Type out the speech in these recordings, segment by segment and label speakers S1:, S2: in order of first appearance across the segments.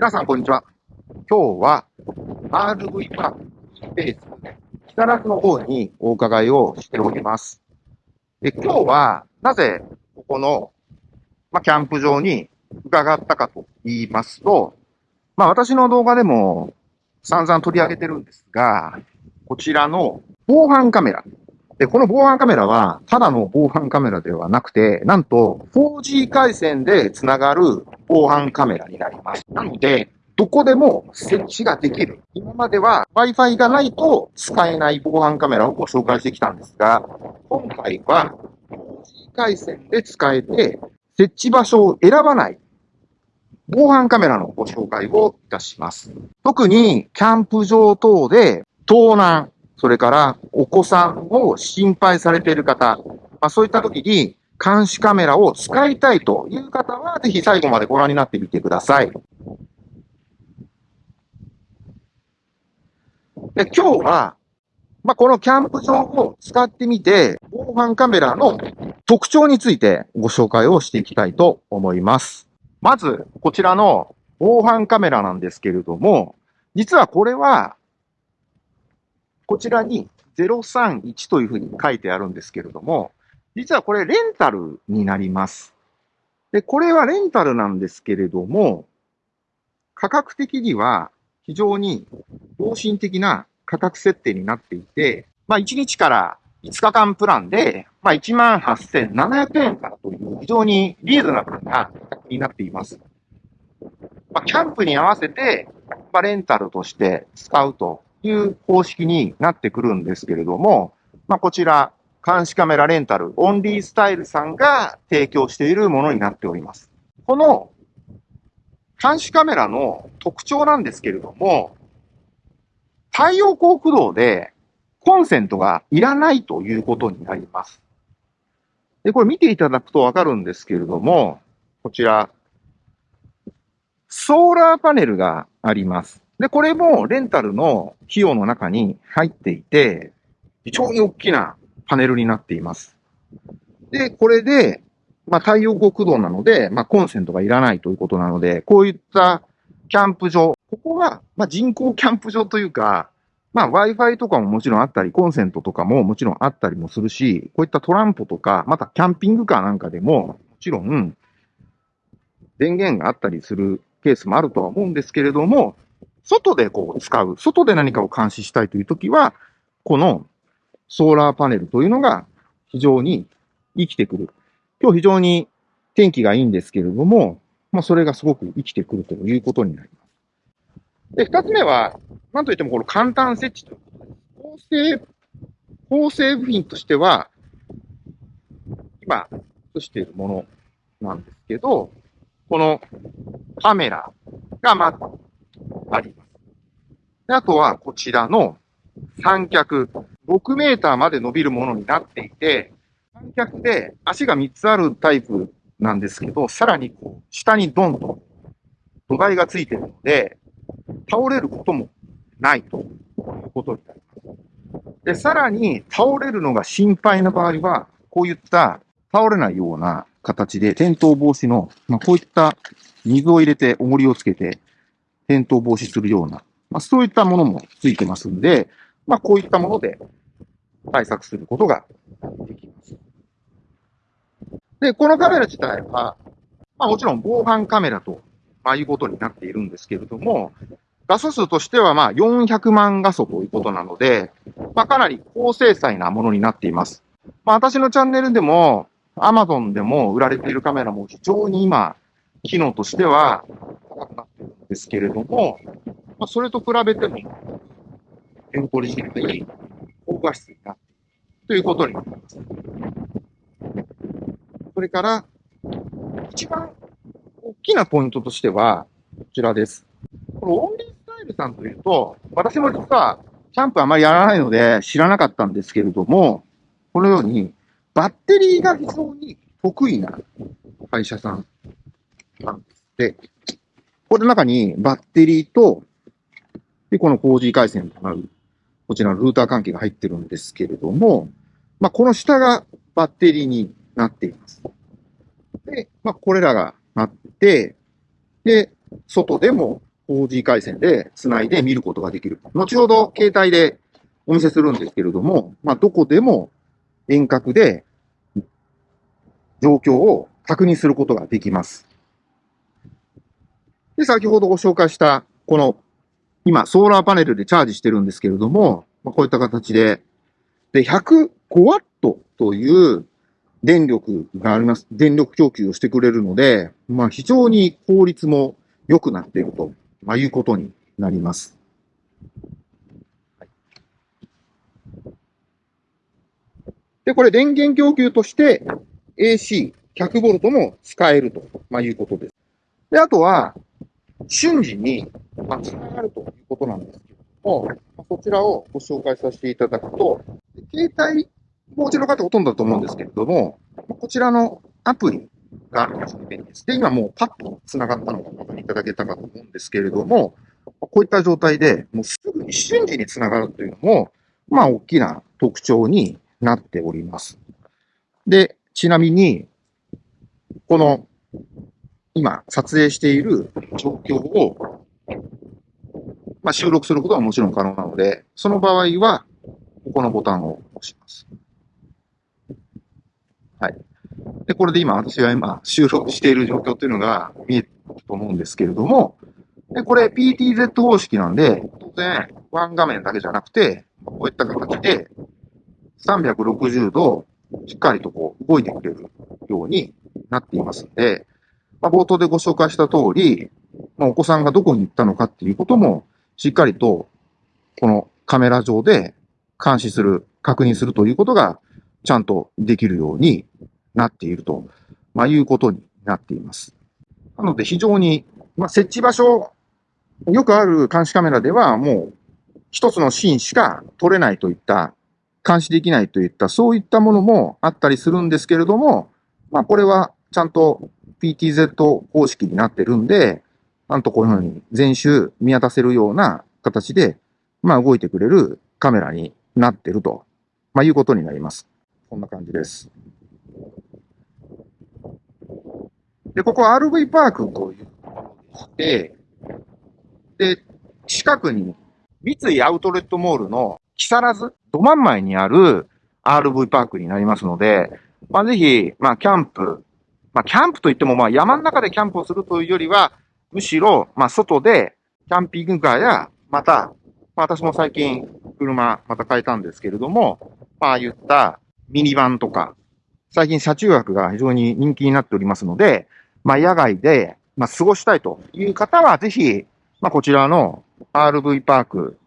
S1: 皆さん、こんにちは。今日は RV パークスペース、北楽の方にお伺いをしております。で今日は、なぜ、ここの、ま、キャンプ場に伺ったかと言いますと、まあ、私の動画でも散々取り上げてるんですが、こちらの防犯カメラ。で、この防犯カメラは、ただの防犯カメラではなくて、なんと 4G 回線でつながる防犯カメラになります。なので、どこでも設置ができる。今までは Wi-Fi がないと使えない防犯カメラをご紹介してきたんですが、今回は 4G 回線で使えて、設置場所を選ばない防犯カメラのご紹介をいたします。特にキャンプ場等で盗難、それからお子さんを心配されている方、まあ、そういった時に監視カメラを使いたいという方は、ぜひ最後までご覧になってみてください。で今日は、まあ、このキャンプ場を使ってみて、防犯カメラの特徴についてご紹介をしていきたいと思います。まず、こちらの防犯カメラなんですけれども、実はこれは、こちらに031というふうに書いてあるんですけれども、実はこれレンタルになります。で、これはレンタルなんですけれども、価格的には非常に良心的な価格設定になっていて、まあ1日から5日間プランで、まあ18,700円からという非常にリーズナブルな価格になっています。まあ、キャンプに合わせて、まあ、レンタルとして使うという方式になってくるんですけれども、まあ、こちら、監視カメラレンタル、オンリースタイルさんが提供しているものになっております。この監視カメラの特徴なんですけれども、太陽光駆動でコンセントがいらないということになります。で、これ見ていただくとわかるんですけれども、こちら、ソーラーパネルがあります。で、これもレンタルの費用の中に入っていて、非常に大きなパネルになっています。で、これで、まあ、太陽光駆動なので、まあ、コンセントがいらないということなので、こういったキャンプ場、ここは、まあ、人工キャンプ場というか、まあ、Wi-Fi とかももちろんあったり、コンセントとかももちろんあったりもするし、こういったトランポとか、またキャンピングカーなんかでも、もちろん、電源があったりするケースもあるとは思うんですけれども、外でこう使う、外で何かを監視したいというときは、このソーラーパネルというのが非常に生きてくる。今日非常に天気がいいんですけれども、まあそれがすごく生きてくるということになります。で、二つ目は、なんといってもこの簡単設置ということです。構成、構成部品としては、今映しているものなんですけど、このカメラがまずあります。あとはこちらの三脚、6メーターまで伸びるものになっていて、三脚で足が3つあるタイプなんですけど、さらにこう下にドンと土台がついてるので、倒れることもないということになります。で、さらに倒れるのが心配な場合は、こういった倒れないような形で転倒防止の、まあ、こういった水を入れて重りをつけて転倒防止するような、まあ、そういったものもついてますんで、まあ、こういったもので対策することができます。で、このカメラ自体は、まあ、もちろん防犯カメラと、まあ、いうことになっているんですけれども、画素数としてはまあ400万画素ということなので、まあ、かなり高精細なものになっています。まあ、私のチャンネルでも、Amazon でも売られているカメラも非常に今、機能としては高くなっているんですけれども、まあ、それと比べても、エンコリしない高画質になっているということになります。それから、一番大きなポイントとしては、こちらです。このオンリースタイルさんというと、私も実はキャンプあまりやらないので知らなかったんですけれども、このようにバッテリーが非常に得意な会社さんなんですで、これの中にバッテリーと、で、この 4G 回線となる、こちらのルーター関係が入ってるんですけれども、まあ、この下がバッテリーになっています。で、まあ、これらがあって、で、外でも 4G 回線で繋いで見ることができる。後ほど携帯でお見せするんですけれども、まあ、どこでも遠隔で状況を確認することができます。で、先ほどご紹介した、この、今、ソーラーパネルでチャージしてるんですけれども、まあ、こういった形で、で、105ワットという電力があります。電力供給をしてくれるので、まあ、非常に効率も良くなっていると、まあ、いうことになります。で、これ電源供給として AC100V も使えると、まあ、いうことです。で、あとは、瞬時に、まあ、繋がるということなんですけれども、まあ、そちらをご紹介させていただくと、携帯、もうちの方ほとんどだと思うんですけれども、こちらのアプリがあると非常に便利です。で、今もうパッと繋がったのがお分かりいただけたかと思うんですけれども、こういった状態で、もうすぐに瞬時に繋がるというのも、まあ、大きな特徴になっております。で、ちなみに、この、今、撮影している状況を、まあ、収録することはもちろん可能なので、その場合は、ここのボタンを押します。はい。で、これで今、私が今、収録している状況というのが見えると思うんですけれども、で、これ PTZ 方式なんで、当然、ワン画面だけじゃなくて、こういった形で、360度、しっかりとこう、動いてくれるようになっていますので、まあ、冒頭でご紹介した通り、まあ、お子さんがどこに行ったのかっていうことも、しっかりと、このカメラ上で監視する、確認するということが、ちゃんとできるようになっていると、まあ、いうことになっています。なので非常に、まあ、設置場所、よくある監視カメラではもう一つのシーンしか撮れないといった監視できないといった、そういったものもあったりするんですけれども、まあこれはちゃんと PTZ 方式になってるんで、なんとこのようふうに全周見渡せるような形で、まあ動いてくれるカメラになってると、まあいうことになります。こんな感じです。で、ここ RV パークというでして、で、近くに三井アウトレットモールの木更津、ど真ん前にある RV パークになりますので、まあ、ぜひ、まあ、キャンプ、まあ、キャンプといっても、まあ、山の中でキャンプをするというよりは、むしろ、まあ、外で、キャンピングカーや、また、まあ、私も最近、車、また変えたんですけれども、まあ、言ったミニバンとか、最近車中泊が非常に人気になっておりますので、まあ、野外で、まあ、過ごしたいという方は、ぜひ、まあ、こちらの RV パーク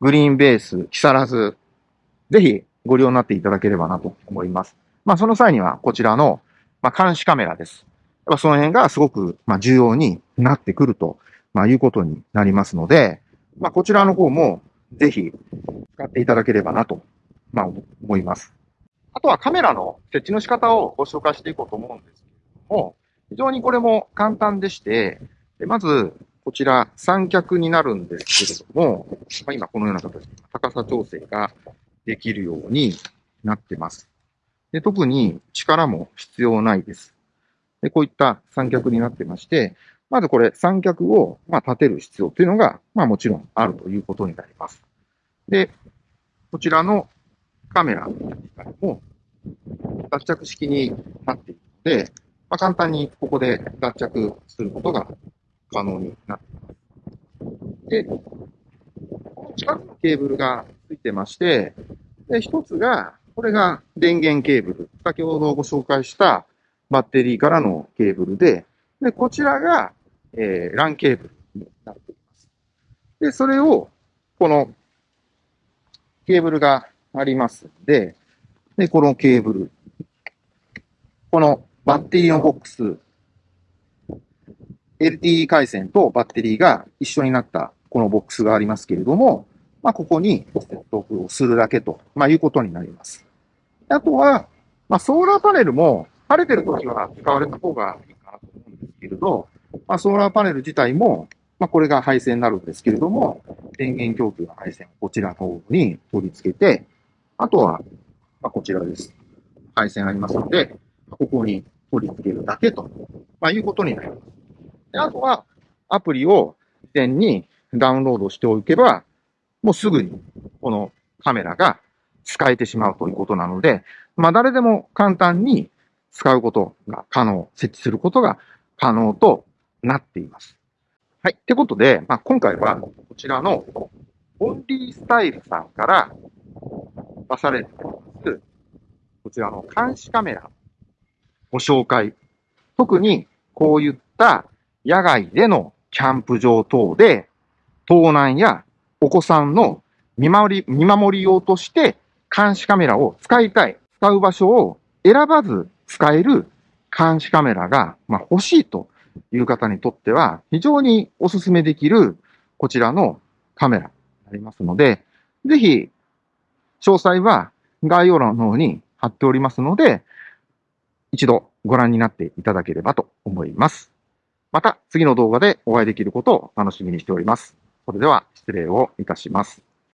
S1: グリーンベース、木更津、ぜひご利用になっていただければなと思います。まあ、その際にはこちらの、まあ、監視カメラです。ぱその辺がすごく、まあ、重要になってくると、まあ、いうことになりますので、まあ、こちらの方もぜひ使っていただければなと、まあ、思います。あとはカメラの設置の仕方をご紹介していこうと思うんですけれども、非常にこれも簡単でして、まず、こちら三脚になるんですけれども、まあ、今このような形で高さ調整ができるようになってます。で特に力も必要ないです。でこういった三脚になってまして、まずこれ三脚をま立てる必要というのが、まあもちろんあるということになります。で、こちらのカメラも脱着式になっているので、まあ、簡単にここで脱着することが可能になっています。で、この近くのケーブルがついてまして、で、一つが、これが電源ケーブル。先ほどご紹介したバッテリーからのケーブルで、で、こちらが、えー、LAN ケーブルになっています。で、それを、このケーブルがありますんで、で、このケーブル、このバッテリーのボックス LTE 回線とバッテリーが一緒になったこのボックスがありますけれども、まあ、ここに接続をするだけと、まあ、いうことになります。あとは、まあ、ソーラーパネルも晴れてる時は使われた方がいいかなと思うんですけれど、まあ、ソーラーパネル自体も、まあ、これが配線になるんですけれども、電源供給の配線をこちらの方に取り付けて、あとは、まあ、こちらです。配線ありますので、ここに取り付けるだけと、まあ、いうことになります。であとは、アプリを事前にダウンロードしておけば、もうすぐにこのカメラが使えてしまうということなので、まあ誰でも簡単に使うことが可能、設置することが可能となっています。はい。ってことで、まあ、今回はこちらのオンリースタイルさんから出されています、こちらの監視カメラご紹介。特にこういった野外でのキャンプ場等で盗難やお子さんの見守り、見守り用として監視カメラを使いたい。使う場所を選ばず使える監視カメラが、ま、欲しいという方にとっては、非常にお勧めできる、こちらのカメラになりますので、ぜひ、詳細は概要欄の方に貼っておりますので、一度ご覧になっていただければと思います。また次の動画でお会いできることを楽しみにしております。それでは失礼をいたします。